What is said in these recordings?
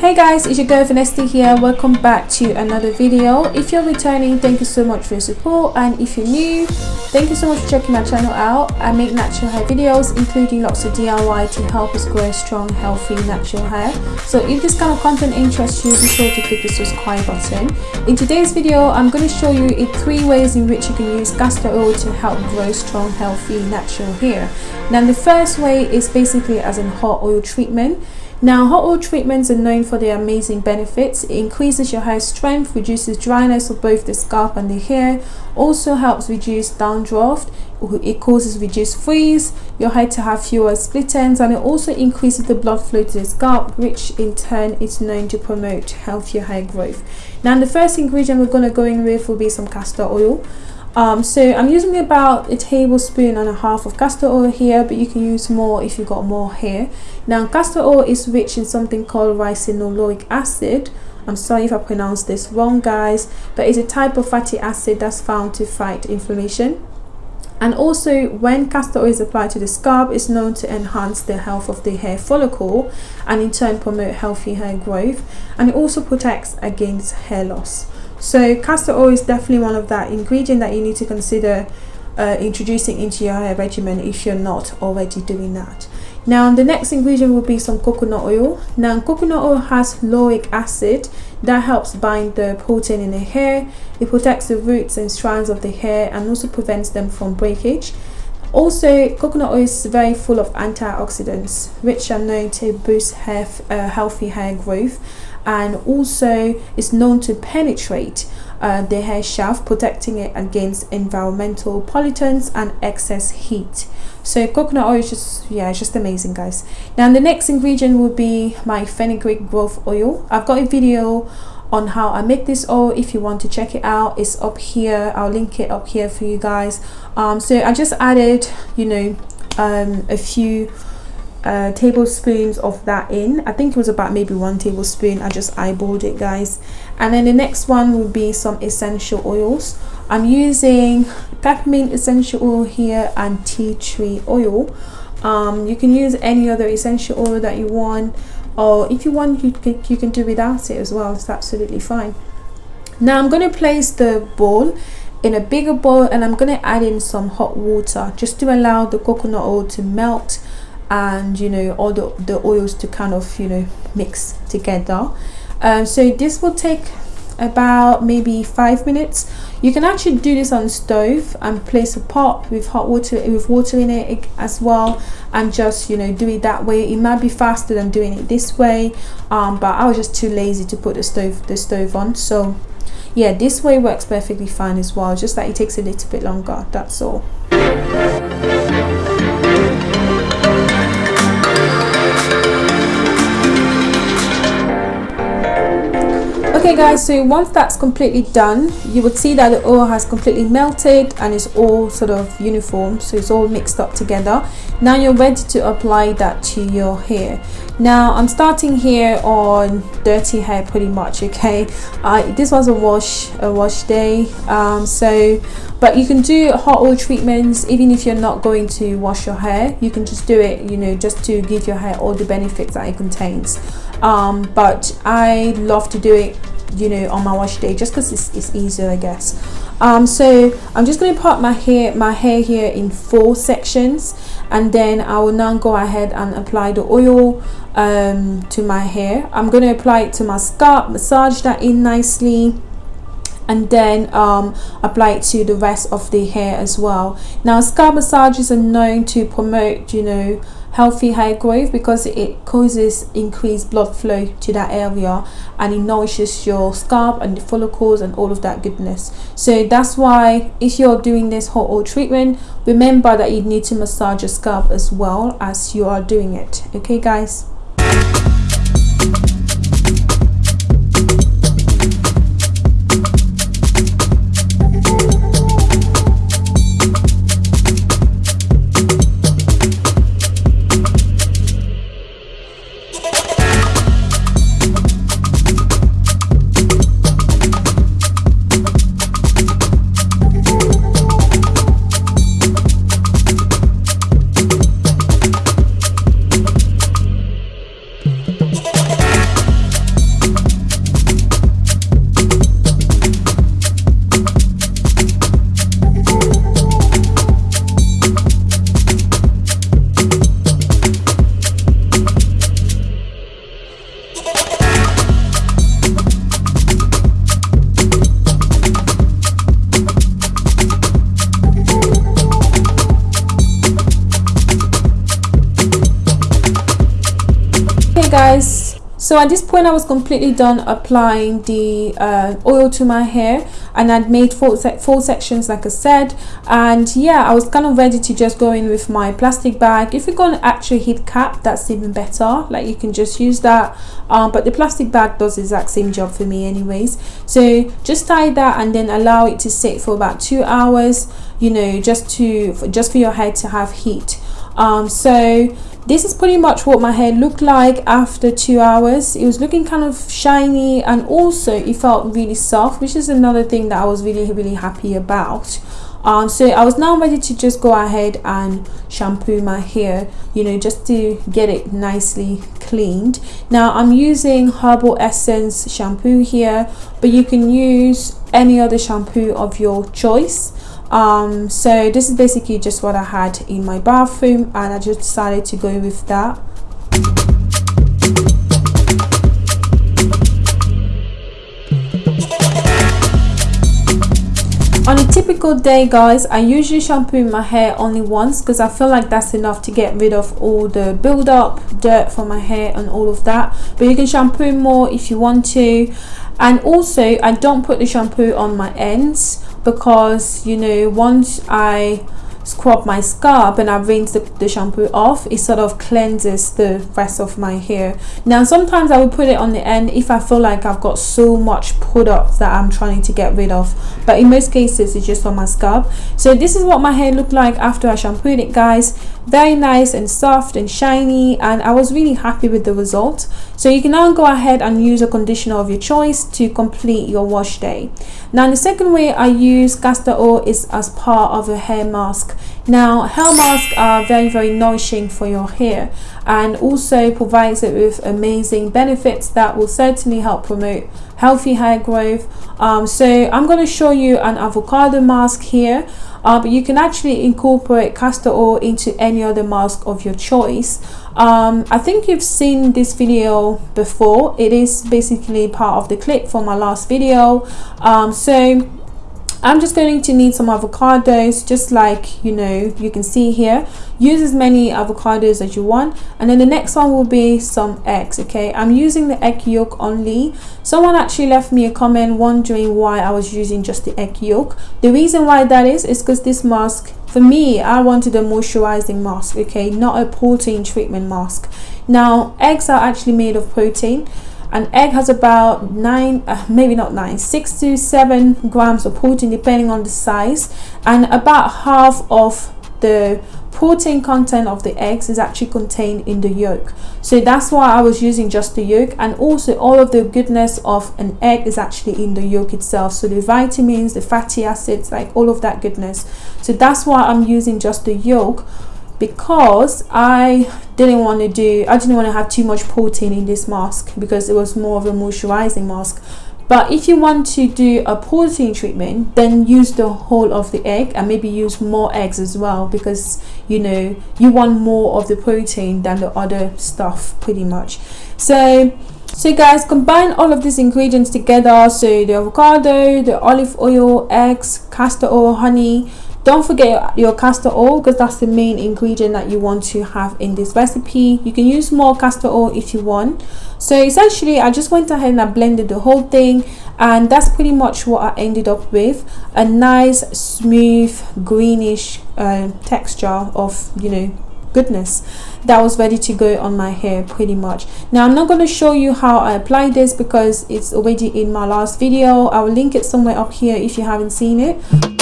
Hey guys, it's your girl Vanessa here. Welcome back to another video. If you're returning, thank you so much for your support and if you're new, thank you so much for checking my channel out. I make natural hair videos including lots of DIY to help us grow strong, healthy, natural hair. So if this kind of content interests you, be sure to click the subscribe button. In today's video, I'm going to show you three ways in which you can use castor oil to help grow strong, healthy, natural hair. Now the first way is basically as a hot oil treatment. Now, hot oil treatments are known for their amazing benefits. It increases your hair strength, reduces dryness of both the scalp and the hair, also helps reduce dandruff, it causes reduced frizz, your hair to have fewer split ends, and it also increases the blood flow to the scalp, which in turn is known to promote healthier hair growth. Now, the first ingredient we're going to go in with will be some castor oil. Um, so I'm using about a tablespoon and a half of castor oil here but you can use more if you've got more here. now castor oil is rich in something called ricinoleic acid. I'm sorry if I pronounced this wrong guys but it's a type of fatty acid that's found to fight inflammation. And also when castor oil is applied to the scalp it's known to enhance the health of the hair follicle and in turn promote healthy hair growth. And it also protects against hair loss so castor oil is definitely one of that ingredient that you need to consider uh, introducing into your hair regimen if you're not already doing that. Now the next ingredient will be some coconut oil. Now coconut oil has lauric acid that helps bind the protein in the hair. It protects the roots and strands of the hair and also prevents them from breakage. Also, coconut oil is very full of antioxidants, which are known to boost hair, uh, healthy hair growth and also is known to penetrate uh, the hair shaft protecting it against environmental pollutants and excess heat. So coconut oil is just yeah it's just amazing guys. Now the next ingredient will be my fenugreek growth oil. I've got a video on how I make this oil. If you want to check it out it's up here. I'll link it up here for you guys. Um, so I just added you know um, a few uh, tablespoons of that in. I think it was about maybe one tablespoon. I just eyeballed it guys. And then the next one will be some essential oils. I'm using peppermint essential oil here and tea tree oil. Um, you can use any other essential oil that you want or if you want you can, you can do without it as well. It's absolutely fine. Now I'm going to place the bowl in a bigger bowl and I'm going to add in some hot water just to allow the coconut oil to melt and you know all the, the oils to kind of you know mix together. Um, so this will take about maybe five minutes. You can actually do this on stove and place a pot with hot water with water in it as well and just you know do it that way. It might be faster than doing it this way um, but I was just too lazy to put the stove the stove on. So yeah this way works perfectly fine as well just that it takes a little bit longer that's all okay guys so once that's completely done you would see that the oil has completely melted and it's all sort of uniform so it's all mixed up together. Now you're ready to apply that to your hair. Now i'm starting here on dirty hair pretty much okay? Uh, this was a wash a wash day um, so but you can do hot oil treatments even if you're not going to wash your hair. You can just do it you know just to give your hair all the benefits that it contains. Um, but I love to do it you know on my wash day just because it's, it's easier I guess. Um, so I'm just going to part my hair my hair here in four sections and then I will now go ahead and apply the oil um, to my hair. I'm going to apply it to my scalp massage that in nicely and then um, apply it to the rest of the hair as well. Now scalp massages are known to promote you know healthy hair growth because it causes increased blood flow to that area and it nourishes your scalp and the follicles and all of that goodness. So that's why if you're doing this hot oil treatment remember that you need to massage your scalp as well as you are doing it. Okay guys so at this point i was completely done applying the uh, oil to my hair and i'd made four, se four sections like i said. And yeah i was kind of ready to just go in with my plastic bag. If you're going to actually heat cap that's even better. Like you can just use that. Um, but the plastic bag does the exact same job for me anyways. So just tie that and then allow it to sit for about two hours you know just to just for your hair to have heat. Um, so this is pretty much what my hair looked like after two hours. It was looking kind of shiny and also it felt really soft which is another thing that i was really really happy about. Um, so i was now ready to just go ahead and shampoo my hair you know just to get it nicely cleaned. Now i'm using herbal essence shampoo here but you can use any other shampoo of your choice um so this is basically just what i had in my bathroom and i just decided to go with that. On a typical day guys i usually shampoo my hair only once because i feel like that's enough to get rid of all the build-up dirt from my hair and all of that. But you can shampoo more if you want to. And also i don't put the shampoo on my ends because you know once I scrub my scalp and I rinse the, the shampoo off it sort of cleanses the rest of my hair. Now sometimes I will put it on the end if I feel like I've got so much product that I'm trying to get rid of. But in most cases it's just on my scalp. So this is what my hair looked like after I shampooed it guys. Very nice and soft and shiny and I was really happy with the result. So you can now go ahead and use a conditioner of your choice to complete your wash day. Now the second way I use castor oil is as part of a hair mask now hair masks are very very nourishing for your hair and also provides it with amazing benefits that will certainly help promote healthy hair growth. Um, so I'm going to show you an avocado mask here uh, but you can actually incorporate castor oil into any other mask of your choice. Um, I think you've seen this video before. It is basically part of the clip from my last video. Um, so I'm just going to need some avocados just like you know you can see here. Use as many avocados as you want. And then the next one will be some eggs okay? I'm using the egg yolk only. Someone actually left me a comment wondering why I was using just the egg yolk. The reason why that is is because this mask for me I wanted a moisturizing mask okay? Not a protein treatment mask. Now eggs are actually made of protein an egg has about nine uh, maybe not nine six to seven grams of protein depending on the size. And about half of the protein content of the eggs is actually contained in the yolk. So that's why I was using just the yolk. And also all of the goodness of an egg is actually in the yolk itself. So the vitamins the fatty acids like all of that goodness. So that's why I'm using just the yolk because I didn't want to do I didn't want to have too much protein in this mask because it was more of a moisturizing mask. But if you want to do a protein treatment then use the whole of the egg and maybe use more eggs as well because you know you want more of the protein than the other stuff pretty much. So so guys combine all of these ingredients together. So the avocado the olive oil eggs castor oil honey don't forget your castor oil because that's the main ingredient that you want to have in this recipe. You can use more castor oil if you want. So essentially i just went ahead and i blended the whole thing and that's pretty much what i ended up with. A nice smooth greenish uh, texture of you know goodness that was ready to go on my hair pretty much. Now i'm not going to show you how i apply this because it's already in my last video. I will link it somewhere up here if you haven't seen it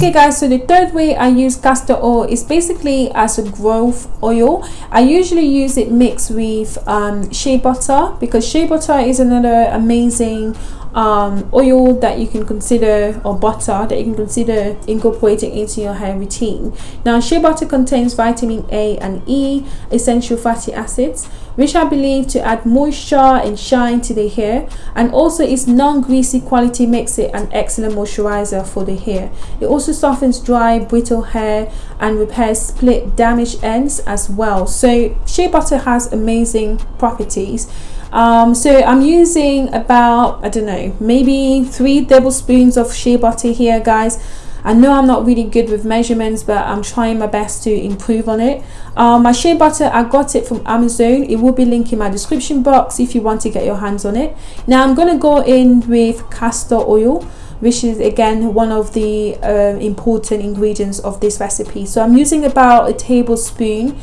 okay guys so the third way i use castor oil is basically as a growth oil. I usually use it mixed with um, shea butter because shea butter is another amazing um, oil that you can consider or butter that you can consider incorporating into your hair routine. Now shea butter contains vitamin a and e essential fatty acids which I believe to add moisture and shine to the hair and also its non-greasy quality makes it an excellent moisturizer for the hair. It also softens dry, brittle hair and repairs split damaged ends as well. So shea butter has amazing properties. Um, so I'm using about, I don't know, maybe three tablespoons of shea butter here guys I know I'm not really good with measurements but I'm trying my best to improve on it. Um, my shea butter I got it from Amazon. It will be linked in my description box if you want to get your hands on it. Now I'm gonna go in with castor oil which is again one of the uh, important ingredients of this recipe. So I'm using about a tablespoon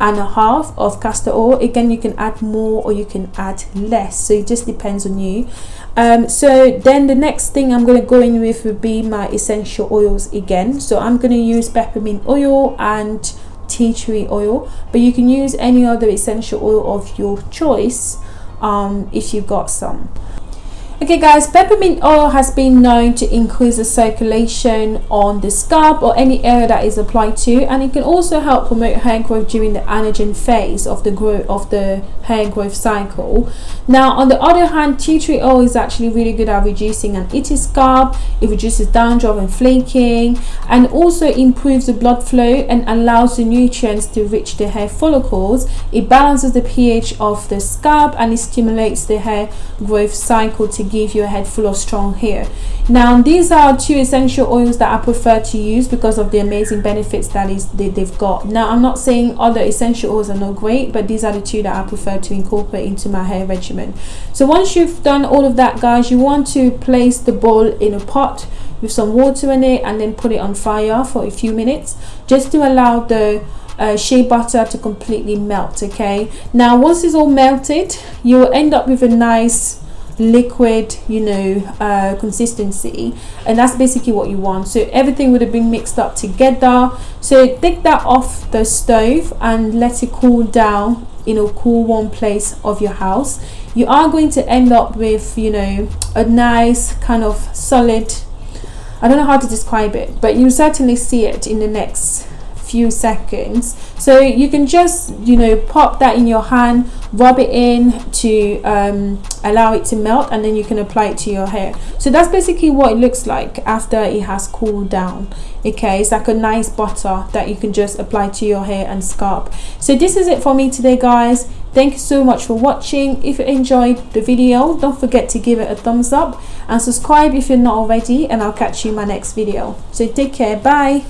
and a half of castor oil. Again you can add more or you can add less. So it just depends on you um, so then the next thing I'm going to go in with would be my essential oils again. So I'm going to use peppermint oil and tea tree oil but you can use any other essential oil of your choice um, if you've got some Okay guys, peppermint oil has been known to increase the circulation on the scalp or any area that is applied to and it can also help promote hair growth during the anagen phase of the growth of the hair growth cycle. Now on the other hand, tea tree oil is actually really good at reducing an itchy scalp, it reduces dandruff and flaking and also improves the blood flow and allows the nutrients to reach the hair follicles. It balances the pH of the scalp and it stimulates the hair growth cycle to give you a head full of strong hair. Now these are two essential oils that i prefer to use because of the amazing benefits that is they, they've got. Now i'm not saying other essential oils are not great but these are the two that i prefer to incorporate into my hair regimen. So once you've done all of that guys you want to place the bowl in a pot with some water in it and then put it on fire for a few minutes just to allow the uh, shea butter to completely melt okay? Now once it's all melted you will end up with a nice liquid you know uh, consistency. And that's basically what you want. So everything would have been mixed up together. So take that off the stove and let it cool down in a cool warm place of your house. You are going to end up with you know a nice kind of solid I don't know how to describe it but you certainly see it in the next few seconds. So you can just you know pop that in your hand rub it in to um, allow it to melt and then you can apply it to your hair. So that's basically what it looks like after it has cooled down okay? It's like a nice butter that you can just apply to your hair and scalp. So this is it for me today guys. Thank you so much for watching. If you enjoyed the video don't forget to give it a thumbs up and subscribe if you're not already and i'll catch you in my next video. So take care. Bye